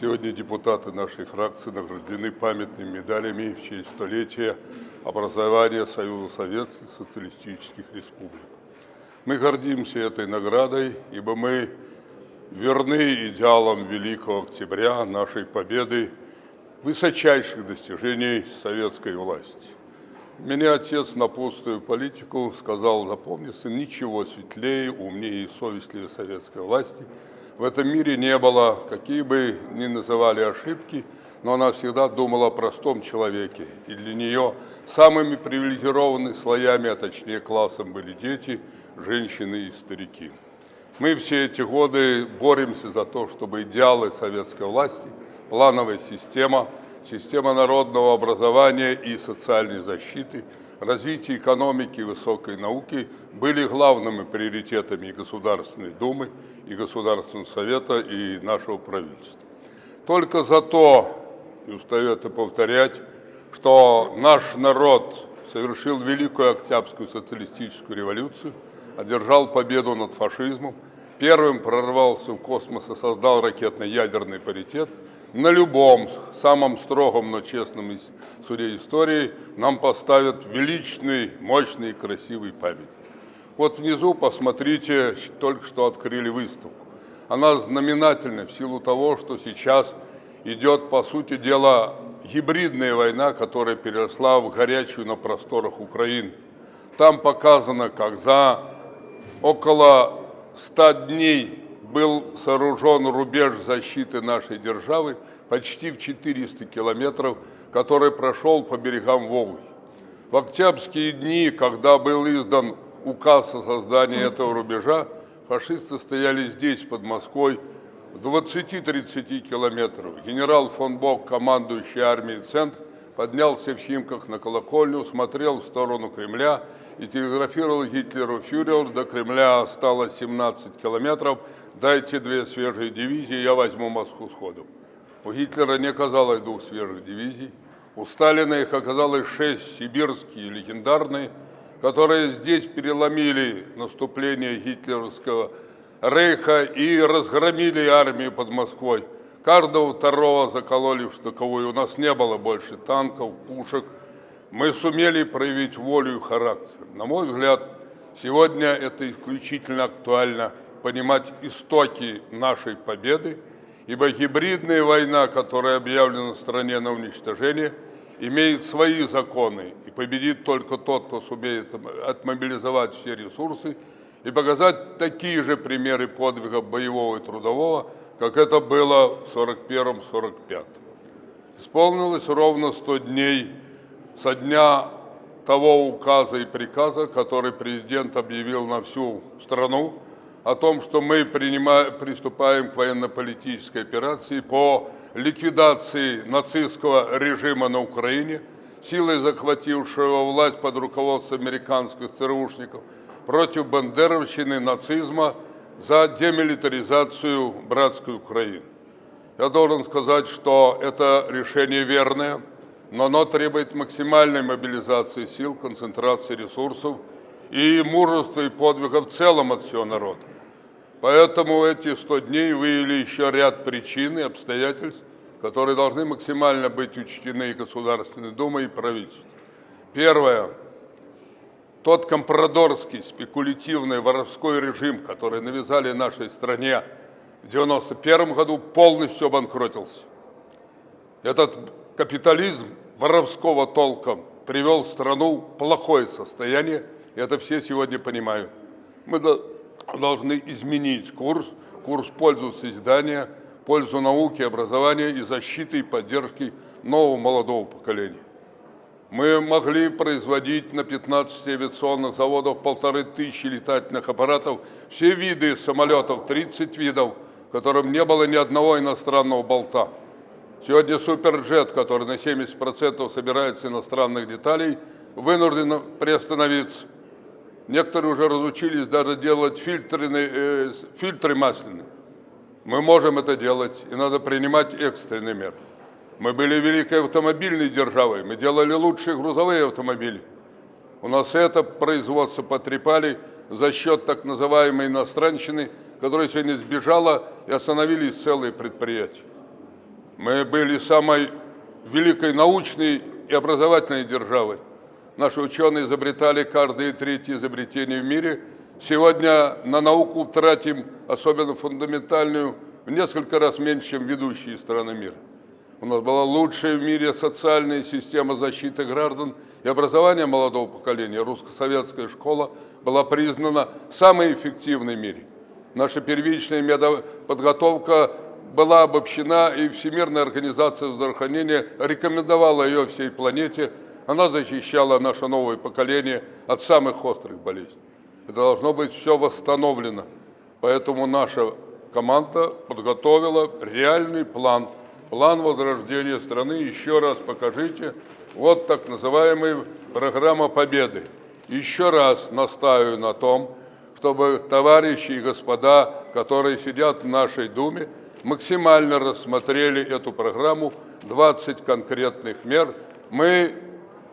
Сегодня депутаты нашей фракции награждены памятными медалями в честь столетия образования Союза Советских Социалистических Республик. Мы гордимся этой наградой, ибо мы верны идеалам Великого Октября, нашей победы, высочайших достижений советской власти. Меня отец, напутствуя политику, сказал, запомни, сын, ничего светлее, умнее и совестливее советской власти в этом мире не было, какие бы ни называли ошибки, но она всегда думала о простом человеке. И для нее самыми привилегированными слоями, а точнее классом, были дети, женщины и старики. Мы все эти годы боремся за то, чтобы идеалы советской власти, плановая система – система народного образования и социальной защиты, развитие экономики и высокой науки были главными приоритетами Государственной Думы, и Государственного Совета, и нашего правительства. Только за то, и устаю это повторять, что наш народ совершил Великую Октябрьскую социалистическую революцию, одержал победу над фашизмом, первым прорвался в космос и создал ракетно-ядерный паритет – на любом самом строгом, но честном суде истории нам поставят величный, мощный и красивый памятник. Вот внизу посмотрите, только что открыли выставку. Она знаменательна в силу того, что сейчас идет, по сути дела, гибридная война, которая переросла в горячую на просторах Украины. Там показано, как за около 100 дней был сооружен рубеж защиты нашей державы почти в 400 километров, который прошел по берегам Волги. В октябрьские дни, когда был издан указ о создании этого рубежа, фашисты стояли здесь, под Москвой, в 20-30 километров. Генерал фон Бок, командующий армией «Центр», поднялся в Химках на колокольню, смотрел в сторону Кремля и телеграфировал Гитлеру «Фюрер, до Кремля осталось 17 километров, дайте две свежие дивизии, я возьму Москву сходу». У Гитлера не оказалось двух свежих дивизий, у Сталина их оказалось шесть сибирские, легендарные, которые здесь переломили наступление гитлеровского рейха и разгромили армию под Москвой. Каждого второго закололи в штыковую. У нас не было больше танков, пушек. Мы сумели проявить волю и характер. На мой взгляд, сегодня это исключительно актуально понимать истоки нашей победы, ибо гибридная война, которая объявлена стране на уничтожение, имеет свои законы, и победит только тот, кто сумеет отмобилизовать все ресурсы и показать такие же примеры подвига боевого и трудового, как это было в 41-45. Исполнилось ровно 100 дней со дня того указа и приказа, который президент объявил на всю страну, о том, что мы принимаем, приступаем к военно-политической операции по ликвидации нацистского режима на Украине, силой захватившего власть под руководством американских ЦРУшников, против бандеровщины, нацизма – за демилитаризацию братской Украины. Я должен сказать, что это решение верное, но оно требует максимальной мобилизации сил, концентрации ресурсов и мужества и подвига в целом от всего народа. Поэтому эти 100 дней выявили еще ряд причин и обстоятельств, которые должны максимально быть учтены и Государственной Думой, и правительством. Первое тот компрадорский, спекулятивный, воровской режим, который навязали нашей стране в 1991 году, полностью обанкротился. Этот капитализм воровского толка привел страну в плохое состояние, и это все сегодня понимают. Мы должны изменить курс, курс пользу созидания, пользу науки, образования и защиты и поддержки нового молодого поколения. Мы могли производить на 15 авиационных заводах полторы тысячи летательных аппаратов, все виды самолетов, 30 видов, в котором не было ни одного иностранного болта. Сегодня суперджет, который на 70% собирается иностранных деталей, вынужден приостановиться. Некоторые уже разучились даже делать фильтры, э, фильтры масляные. Мы можем это делать, и надо принимать экстренные меры. Мы были великой автомобильной державой, мы делали лучшие грузовые автомобили. У нас это производство потрепали за счет так называемой иностранщины, которая сегодня сбежала и остановились целые предприятия. Мы были самой великой научной и образовательной державой. Наши ученые изобретали каждое третье изобретение в мире. Сегодня на науку тратим, особенно фундаментальную, в несколько раз меньше, чем ведущие страны мира. У нас была лучшая в мире социальная система защиты граждан и образования молодого поколения. Русско-советская школа была признана самой эффективной в мире. Наша первичная медоподготовка была обобщена, и Всемирная организация здравоохранения рекомендовала ее всей планете. Она защищала наше новое поколение от самых острых болезней. Это должно быть все восстановлено. Поэтому наша команда подготовила реальный план, план возрождения страны. Еще раз покажите. Вот так называемая программа победы. Еще раз настаиваю на том, чтобы товарищи и господа, которые сидят в нашей Думе, максимально рассмотрели эту программу, 20 конкретных мер. Мы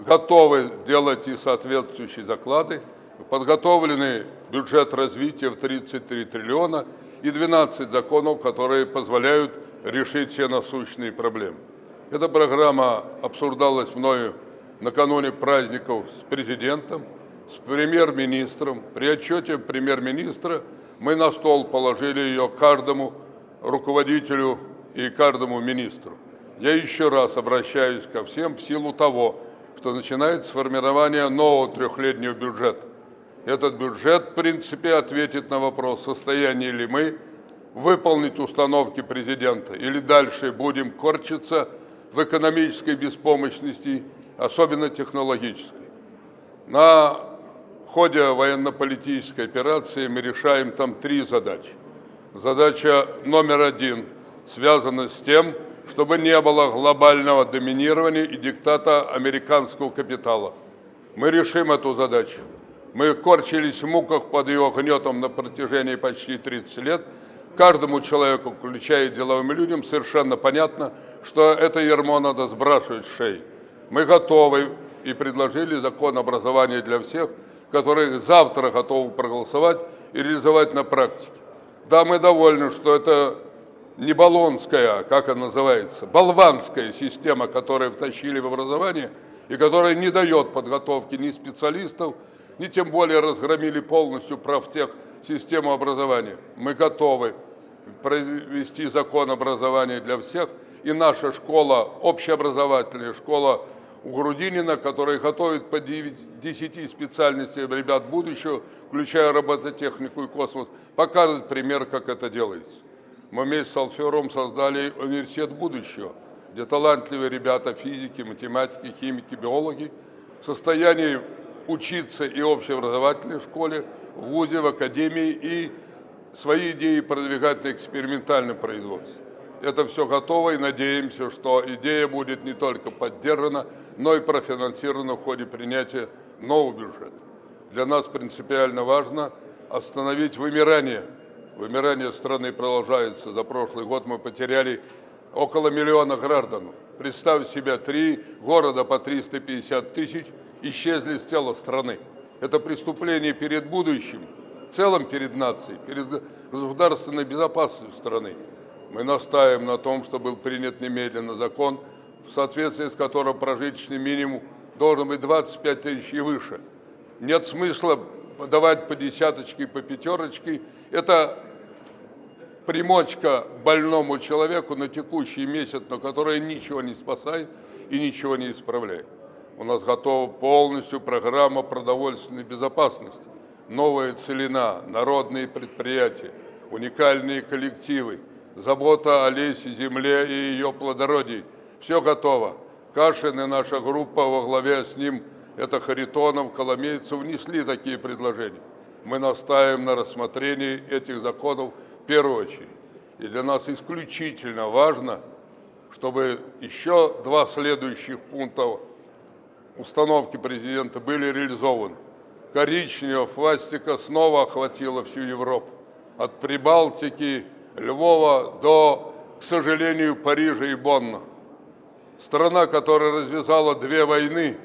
готовы делать и соответствующие заклады. Подготовлены бюджет развития в 33 триллиона и 12 законов, которые позволяют решить все насущные проблемы. Эта программа обсуждалась мною накануне праздников с президентом, с премьер-министром. При отчете премьер-министра мы на стол положили ее каждому руководителю и каждому министру. Я еще раз обращаюсь ко всем в силу того, что начинается формирование нового трехлетнего бюджета. Этот бюджет, в принципе, ответит на вопрос, состояние ли мы выполнить установки президента или дальше будем корчиться в экономической беспомощности, особенно технологической. На ходе военно-политической операции мы решаем там три задачи. Задача номер один связана с тем, чтобы не было глобального доминирования и диктата американского капитала. Мы решим эту задачу. Мы корчились в муках под его гнетом на протяжении почти 30 лет. Каждому человеку, включая деловым людям, совершенно понятно, что это ермо надо сбрасывать с шеи. Мы готовы и предложили закон образования для всех, который завтра готовы проголосовать и реализовать на практике. Да, мы довольны, что это не баллонская, как она называется, болванская система, которую втащили в образование и которая не дает подготовки ни специалистов, ни тем более разгромили полностью правтех систему образования. Мы готовы провести закон образования для всех, и наша школа, общеобразовательная школа у Грудинина, которая готовит по 10 специальностей ребят будущего, включая робототехнику и космос, покажет пример, как это делается. Мы вместе с Алфером создали университет будущего, где талантливые ребята, физики, математики, химики, биологи в состоянии учиться и в общеобразовательной школе, в ВУЗе, в академии и свои идеи продвигать на экспериментальном производстве это все готово и надеемся, что идея будет не только поддержана, но и профинансирована в ходе принятия нового бюджета. Для нас принципиально важно остановить вымирание. Вымирание страны продолжается. За прошлый год мы потеряли около миллиона граждан. Представь себе, три города по 350 тысяч исчезли с тела страны. Это преступление перед будущим, в целом перед нацией, перед государственной безопасностью страны. Мы настаиваем на том, что был принят немедленно закон, в соответствии с которым прожиточный минимум должен быть 25 тысяч и выше. Нет смысла давать по десяточке, по пятерочке. Это примочка больному человеку на текущий месяц, но которая ничего не спасает и ничего не исправляет. У нас готова полностью программа продовольственной безопасности. Новая целина, народные предприятия, уникальные коллективы – забота о лесе, земле и ее плодородии. Все готово. Кашин и наша группа во главе с ним, это Харитонов, Коломейцев, внесли такие предложения. Мы настаиваем на рассмотрении этих законов в первую очередь. И для нас исключительно важно, чтобы еще два следующих пункта установки президента были реализованы. Коричневая фластика снова охватила всю Европу. От Прибалтики Львова до, к сожалению, Парижа и Бонна. Страна, которая развязала две войны,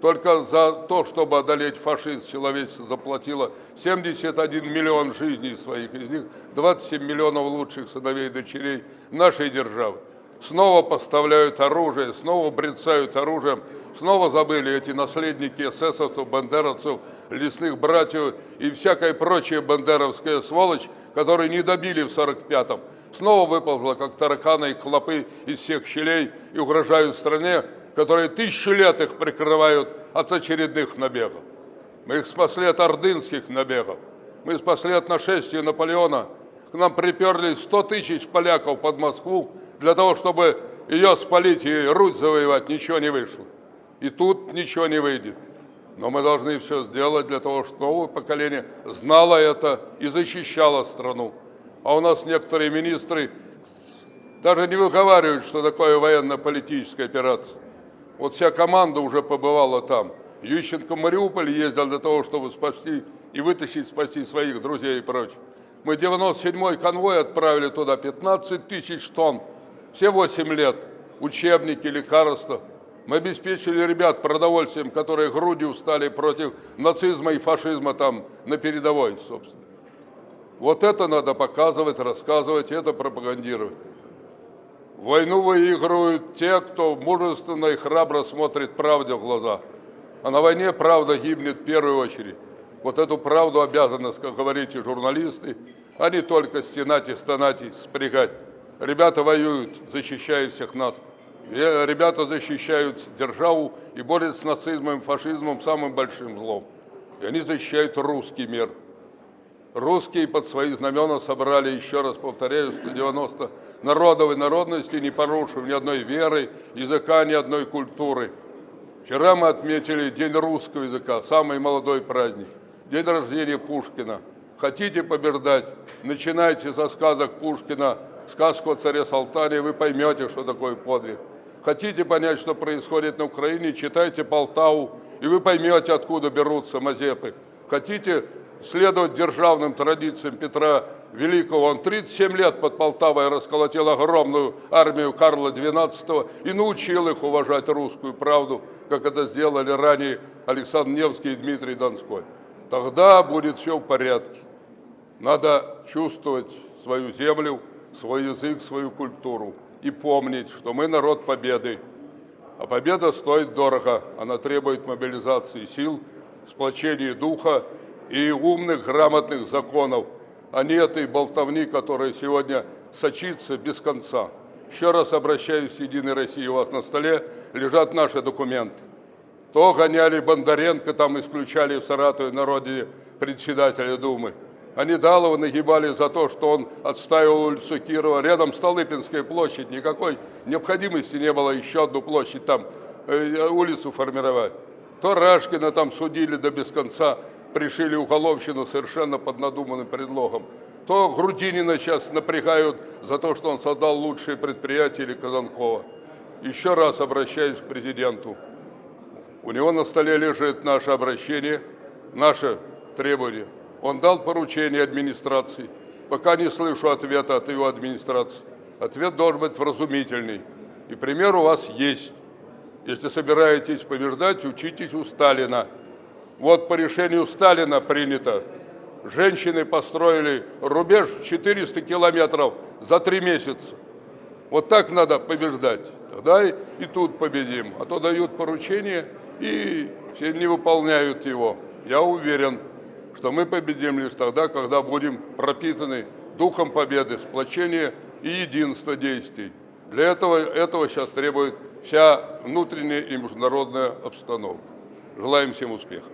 только за то, чтобы одолеть фашизм, человечество заплатило 71 миллион жизней своих, из них 27 миллионов лучших сыновей и дочерей нашей державы. Снова поставляют оружие, снова брецают оружием, снова забыли эти наследники эсэсовцев, бандеровцев, лесных братьев и всякая прочая бандеровская сволочь, которые не добили в 45-м. Снова выползла, как тараканы и клопы из всех щелей и угрожают стране, которые тысячу лет их прикрывают от очередных набегов. Мы их спасли от ордынских набегов. Мы спасли от нашествия Наполеона. К нам приперлись 100 тысяч поляков под Москву для того, чтобы ее спалить и Русь завоевать. Ничего не вышло. И тут ничего не выйдет. Но мы должны все сделать для того, чтобы новое поколение знало это и защищало страну. А у нас некоторые министры даже не выговаривают, что такое военно-политическая операция. Вот вся команда уже побывала там. Ющенко в Мариуполь ездил для того, чтобы спасти и вытащить, спасти своих друзей и прочее. Мы 97-й конвой отправили туда 15 тысяч тонн, все 8 лет, учебники, лекарства. Мы обеспечили ребят продовольствием, которые грудью стали против нацизма и фашизма там на передовой, собственно. Вот это надо показывать, рассказывать, это пропагандировать. Войну выигрывают те, кто мужественно и храбро смотрит правде в глаза. А на войне правда гибнет в первую очередь. Вот эту правду обязаны, как говорите, журналисты, а не только стенать и стонать и спрягать. Ребята воюют, защищая всех нас. Ребята защищают державу и борются с нацизмом фашизмом, самым большим злом. И они защищают русский мир. Русские под свои знамена собрали, еще раз повторяю, 190 народов и народностей, не порушив ни одной веры, языка, ни одной культуры. Вчера мы отметили День русского языка, самый молодой праздник, день рождения Пушкина. Хотите побеждать, начинайте со сказок Пушкина, сказку о царе Салтане, вы поймете, что такое подвиг. Хотите понять, что происходит на Украине, читайте Полтаву, и вы поймете, откуда берутся мазепы. Хотите следовать державным традициям Петра Великого. Он 37 лет под Полтавой расколотил огромную армию Карла XII и научил их уважать русскую правду, как это сделали ранее Александр Невский и Дмитрий Донской. Тогда будет все в порядке. Надо чувствовать свою землю, свой язык, свою культуру и помнить, что мы народ победы. А победа стоит дорого, она требует мобилизации сил, сплочения духа и умных, грамотных законов, а не этой болтовни, которая сегодня сочится без конца. Еще раз обращаюсь к Единой России, у вас на столе лежат наши документы. То гоняли Бондаренко, там исключали в Саратове народе председателя Думы. Они Далова нагибали за то, что он отстаивал улицу Кирова. Рядом Столыпинская площадь. Никакой необходимости не было еще одну площадь там, э, улицу формировать. То Рашкина там судили до без конца пришили уголовщину совершенно под надуманным предлогом. То Грудинина сейчас напрягают за то, что он создал лучшие предприятия или Казанкова. Еще раз обращаюсь к президенту. У него на столе лежит наше обращение, наше требование. Он дал поручение администрации. Пока не слышу ответа от его администрации. Ответ должен быть вразумительный. И пример у вас есть. Если собираетесь побеждать, учитесь у Сталина. Вот по решению Сталина принято. Женщины построили рубеж 400 километров за три месяца. Вот так надо побеждать. Тогда и, и тут победим. А то дают поручение и все не выполняют его. Я уверен, что мы победим лишь тогда, когда будем пропитаны духом победы, сплочения и единства действий. Для этого, этого сейчас требует вся внутренняя и международная обстановка. Желаем всем успехов.